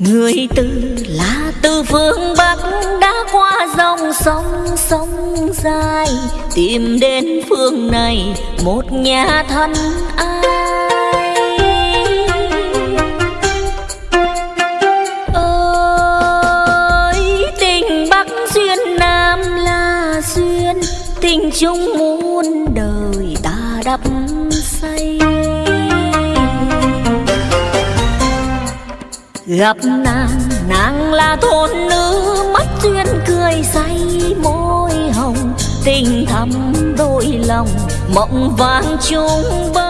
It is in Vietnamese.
người từ là từ phương bắc đã qua dòng sông sông dài. Tìm đến phương này một nhà thân ai. Ơi, tình bắc duyên, nam là duyên. Tình chung muôn đời ta đắp xây gặp nàng nàng là thôn nữ, mắt duyên cười say môi hồng. Tình thắm đôi lòng, mộng vàng chung bơ